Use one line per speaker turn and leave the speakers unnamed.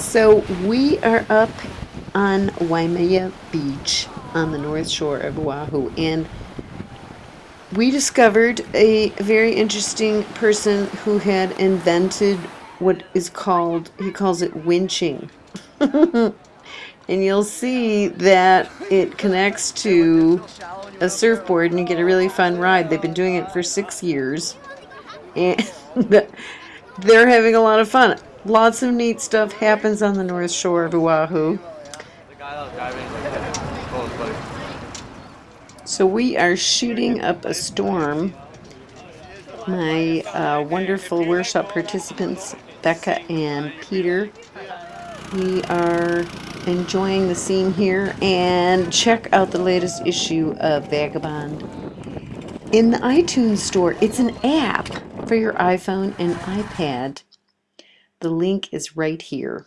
So we are up on Waimea Beach on the north shore of Oahu and we discovered a very interesting person who had invented what is called, he calls it winching. and you'll see that it connects to a surfboard and you get a really fun ride. They've been doing it for six years and they're having a lot of fun. Lots of neat stuff happens on the north shore of Oahu. So we are shooting up a storm. My uh, wonderful workshop participants, Becca and Peter, we are enjoying the scene here and check out the latest issue of Vagabond. In the iTunes store, it's an app for your iPhone and iPad. The link is right here.